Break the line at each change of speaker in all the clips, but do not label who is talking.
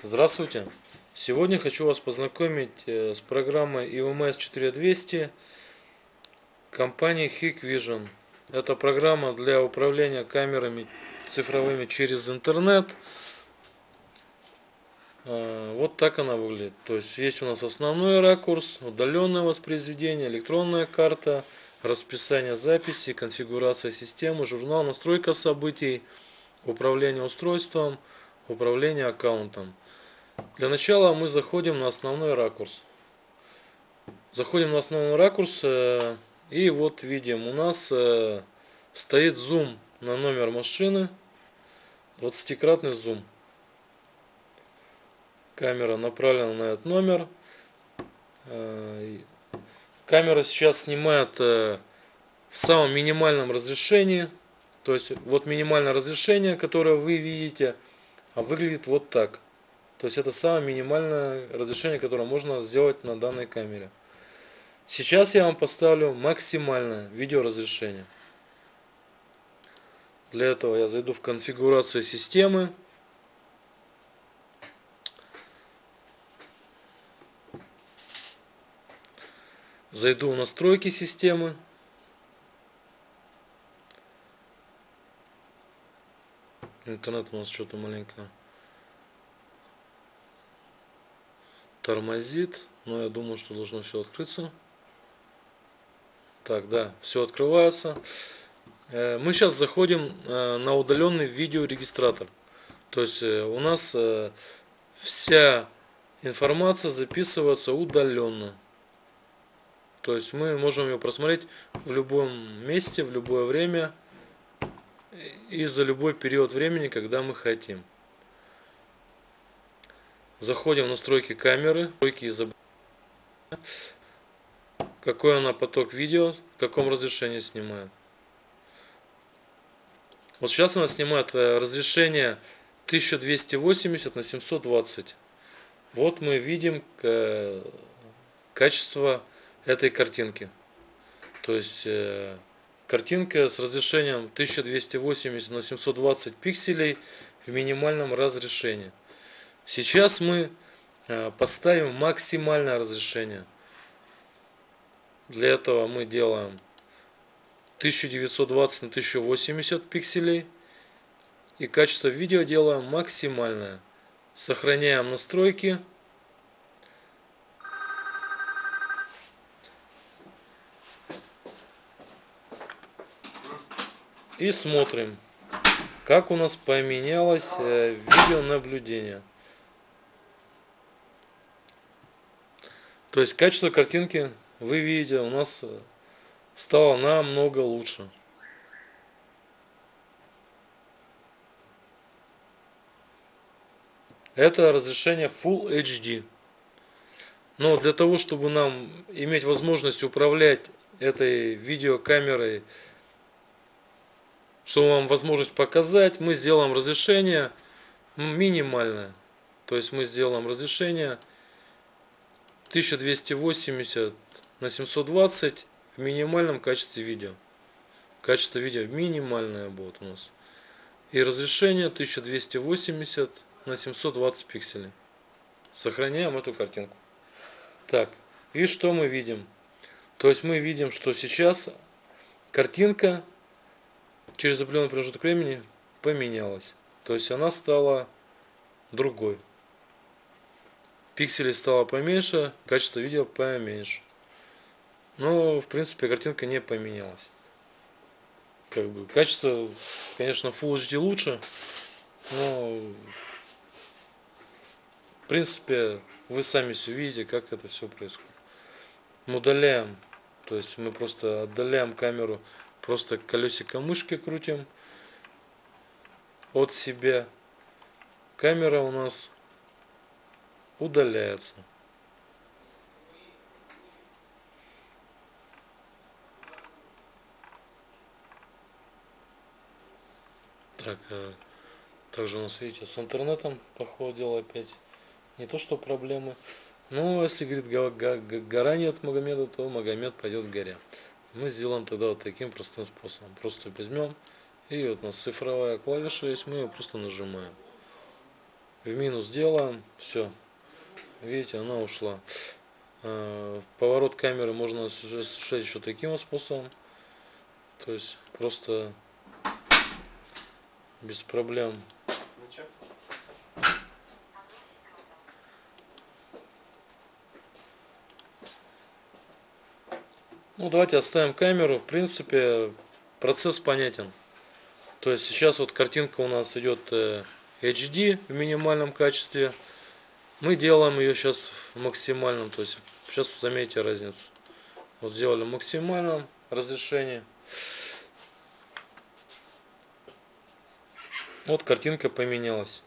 Здравствуйте! Сегодня хочу вас познакомить э, с программой EMS 4200 компании Hikvision. Это программа для управления камерами цифровыми через интернет. Э, вот так она выглядит. То есть есть у нас основной ракурс, удаленное воспроизведение, электронная карта, расписание записи, конфигурация системы, журнал, настройка событий, управление устройством, управление аккаунтом. Для начала мы заходим на основной ракурс. Заходим на основной ракурс э, и вот видим у нас э, стоит зум на номер машины 20-кратный зум камера направлена на этот номер э, камера сейчас снимает в самом минимальном разрешении то есть вот минимальное разрешение которое вы видите а выглядит вот так то есть это самое минимальное разрешение, которое можно сделать на данной камере. Сейчас я вам поставлю максимальное видеоразрешение. Для этого я зайду в конфигурацию системы. Зайду в настройки системы. Интернет у нас что-то маленько тормозит, но я думаю, что должно все открыться. Так, да, все открывается. Э, мы сейчас заходим э, на удаленный видеорегистратор. То есть э, у нас вся информация записывается удаленно. То есть мы можем ее просмотреть в любом месте, в любое время и за любой период времени, когда мы хотим. Заходим в настройки камеры, настройки изображения. Какой она поток видео, в каком разрешении снимает. Вот сейчас она снимает э, разрешение 1280 на 720. Вот мы видим э, качество этой картинки. То есть э, картинка с разрешением 1280 на 720 пикселей в минимальном разрешении. Сейчас мы э, поставим максимальное разрешение. Для этого мы делаем 1920 на 1080 пикселей. И качество видео делаем максимальное. Сохраняем настройки. И смотрим, как у нас поменялось э, видеонаблюдение. То есть качество картинки, вы видите, у нас э, стало намного лучше. Это разрешение Full HD. Но для того, чтобы нам иметь возможность управлять этой видеокамерой, чтобы вам возможность показать, мы сделаем разрешение минимальное. То есть мы сделаем разрешение 1280 на 720 в минимальном качестве видео. Качество видео минимальное будет у нас. И разрешение 1280 на 720 пикселей. Сохраняем эту картинку. Так, и что мы видим? То есть мы видим, что сейчас картинка через определенный промежуток времени поменялась. То есть она стала другой пикселей стало поменьше, качество видео поменьше. Но, в принципе, картинка не поменялась. Как бы, качество, конечно, Full HD лучше, но, в принципе, вы сами все видите, как это все происходит. Мы удаляем, то есть мы просто отдаляем камеру, просто колесико мышки крутим от себя. Камера у нас удаляется. Так, э, также у нас, видите, с интернетом, походу дела опять не то, что проблемы. Но если, говорит, гора нет Магомеда, то Магомед пойдет в горе. Мы сделаем тогда вот таким простым способом. Просто возьмем, и вот у нас цифровая клавиша есть, мы ее просто нажимаем. в минус делаем, все. Видите, она ушла. Э, поворот камеры можно осуществлять еще таким способом. То есть просто без проблем. Ну давайте оставим камеру. В принципе процесс понятен. То есть сейчас вот картинка у нас идет HD э, в минимальном качестве. Мы делаем ее сейчас в максимальном. То есть сейчас заметите разницу. Вот сделали в максимальном разрешении. Вот картинка поменялась.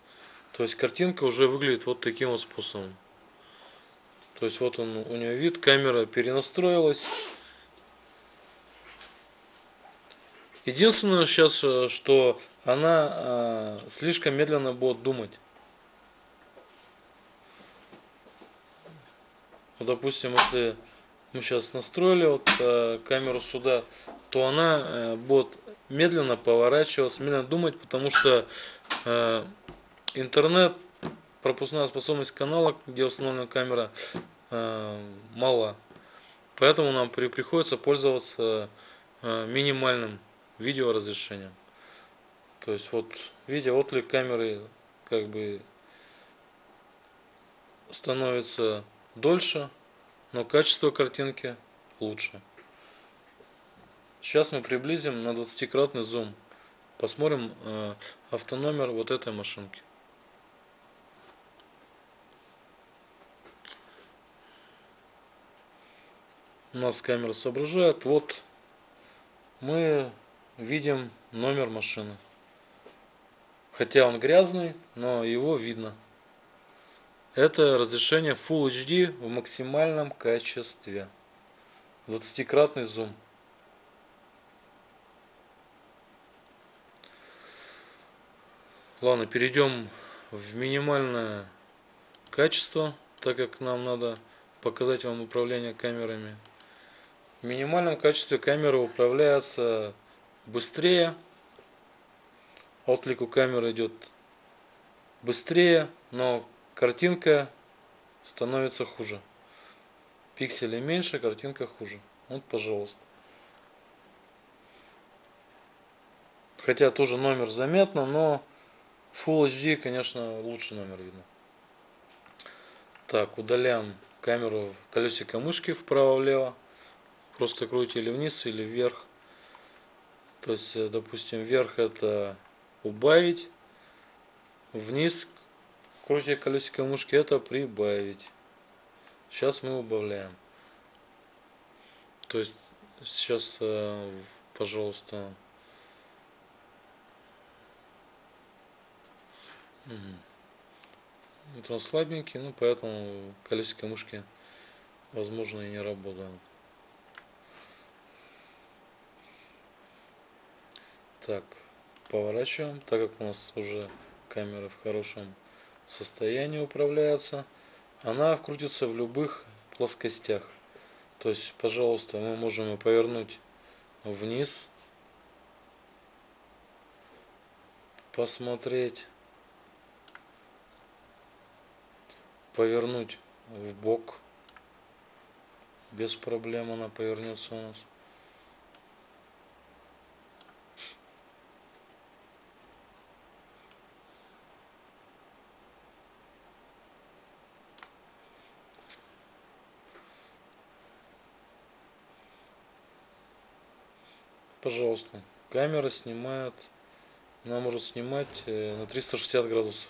То есть картинка уже выглядит вот таким вот способом. То есть вот он, у нее вид, камера перенастроилась. Единственное сейчас, э, что она э, слишком медленно будет думать. Вот, допустим, если мы сейчас настроили вот э, камеру сюда, то она э, будет медленно поворачиваться, медленно думать, потому что э, интернет, пропускная способность канала, где установлена камера, э, мала. Поэтому нам при, приходится пользоваться э, минимальным видео разрешением. То есть вот видео отклик камеры как бы становится дольше, но качество картинки лучше. Сейчас мы приблизим на 20-кратный зум. Посмотрим э, автономер вот этой машинки. У нас камера соображает. Вот мы видим номер машины. Хотя он грязный, но его видно. Это разрешение Full HD в максимальном качестве. 20-кратный зум. Ладно, перейдем в минимальное качество, так как нам надо показать вам управление камерами. В минимальном качестве камера управляется быстрее. Отклик у камеры идет быстрее, но картинка становится хуже. Пикселей меньше, картинка хуже. Вот, пожалуйста. Хотя тоже номер заметно, но Full HD, конечно, лучше номер видно. Так, удаляем камеру колесико мышки вправо-влево. Просто крутите или вниз, или вверх. То есть, э, допустим, вверх это убавить, вниз крутя колесико мышки это прибавить. Сейчас мы убавляем. То есть, сейчас, э, пожалуйста, Вот он слабенький, ну поэтому колесико мышки возможно и не работают. Так, поворачиваем, так как у нас уже камера в хорошем состоянии управляется. Она вкрутится в любых плоскостях. То есть, пожалуйста, мы можем ее повернуть вниз, посмотреть, повернуть в бок. Без проблем она повернется у нас. Пожалуйста. Камера снимает, она может снимать э, на 360 градусов.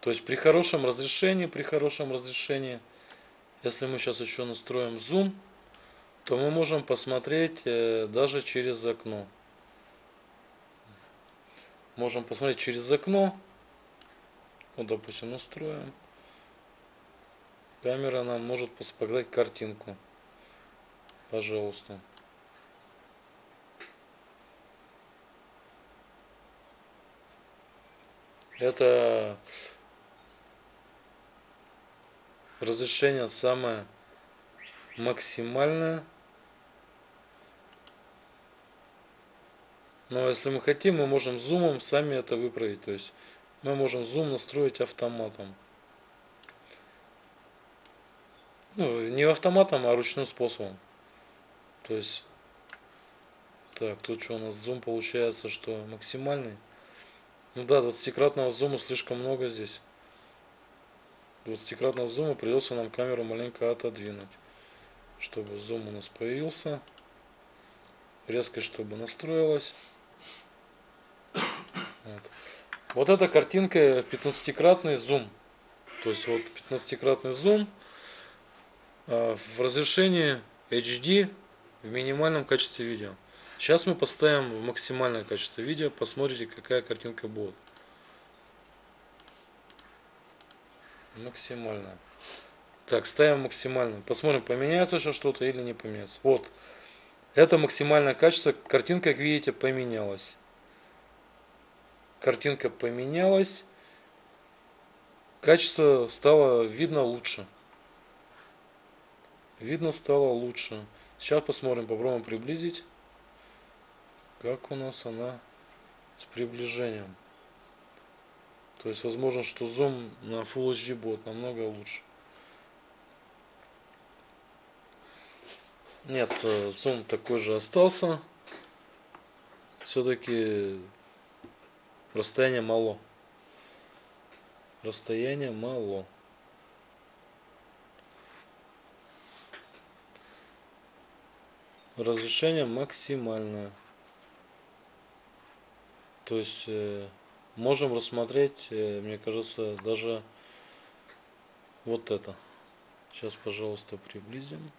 То есть при хорошем разрешении, при хорошем разрешении, если мы сейчас еще настроим зум, то мы можем посмотреть э, даже через окно. Можем посмотреть через окно. Вот, допустим, настроим камера нам может показать картинку пожалуйста это разрешение самое максимальное Но если мы хотим, мы можем зумом сами это выправить. То есть мы можем зум настроить автоматом. Ну, не автоматом, а ручным способом. То есть, так, тут что у нас зум получается, что максимальный. Ну да, 20-кратного зума слишком много здесь. 20-кратного зума придется нам камеру маленько отодвинуть. Чтобы зум у нас появился. Резкость, чтобы настроилась. Вот. вот эта картинка 15-кратный зум. То есть вот 15-кратный зум в разрешении HD в минимальном качестве видео. Сейчас мы поставим в максимальное качество видео, посмотрите какая картинка будет. Максимально. Так, ставим максимально. Посмотрим, поменяется еще что-то или не поменяется. Вот. Это максимальное качество. Картинка, как видите, поменялась. Картинка поменялась. Качество стало видно лучше. Видно стало лучше. Сейчас посмотрим, попробуем приблизить. Как у нас она с приближением. То есть возможно, что зум на Full HD будет намного лучше. Нет, э, зум такой же остался. Все-таки расстояние мало. Расстояние мало. Разрешение максимальное. То есть э, можем рассмотреть, э, мне кажется, даже вот это. Сейчас, пожалуйста, приблизим.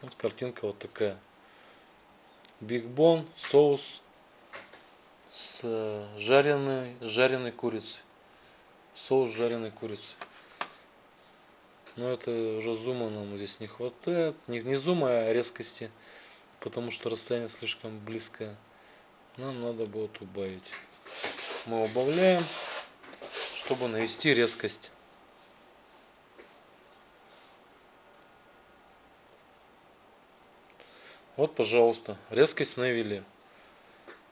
Вот картинка вот такая. Бигбон, соус с жареной, жареной курицей. Соус жареной курицей. Но это уже зума нам здесь не хватает. Не, не зума, а резкости. Потому что расстояние слишком близкое. Нам надо будет убавить. Мы убавляем, чтобы навести резкость. Вот, пожалуйста, резкость навели.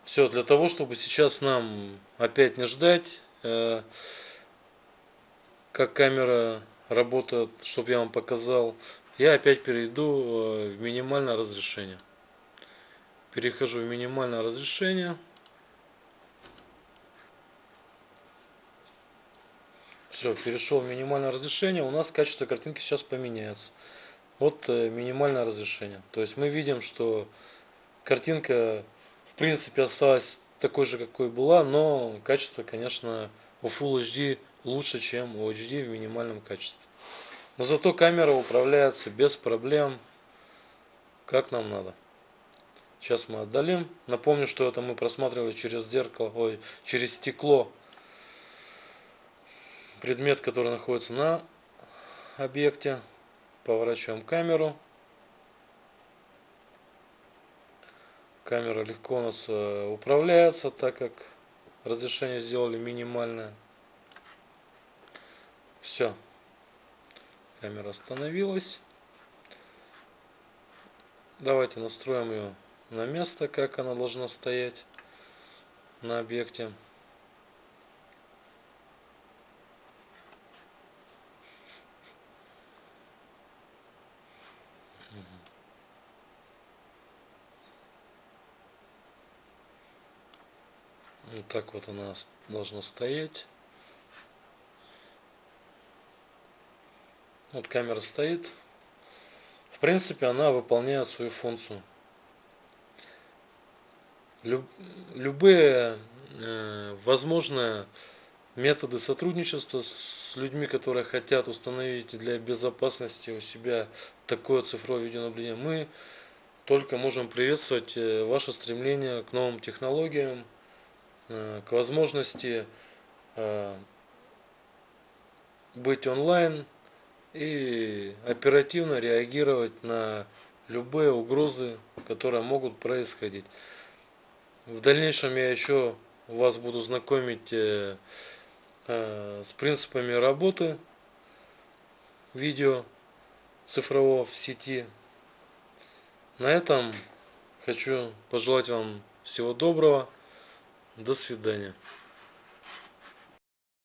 Все, для того, чтобы сейчас нам опять не ждать, э, как камера работает, чтобы я вам показал, я опять перейду э, в минимальное разрешение. Перехожу в минимальное разрешение. Все, перешел в минимальное разрешение. У нас качество картинки сейчас поменяется. Вот э, минимальное разрешение. То есть мы видим, что картинка в принципе осталась такой же, какой была, но качество, конечно, у Full HD лучше, чем у HD в минимальном качестве. Но зато камера управляется без проблем, как нам надо. Сейчас мы отдалим. Напомню, что это мы просматривали через зеркало, ой, через стекло. Предмет, который находится на объекте. Поворачиваем камеру. Камера легко у нас э, управляется, так как разрешение сделали минимальное. Все. Камера остановилась. Давайте настроим ее на место, как она должна стоять на объекте. Вот так вот она должна стоять. Вот камера стоит. В принципе, она выполняет свою функцию. любые э, возможные методы сотрудничества с людьми, которые хотят установить для безопасности у себя такое цифровое видеонаблюдение, мы только можем приветствовать э, ваше стремление к новым технологиям, Э, к возможности быть онлайн и оперативно реагировать на любые угрозы, которые могут происходить. В дальнейшем я еще вас буду знакомить э, с принципами работы видео цифрового в сети. На этом хочу пожелать вам Всего доброго. До свидания.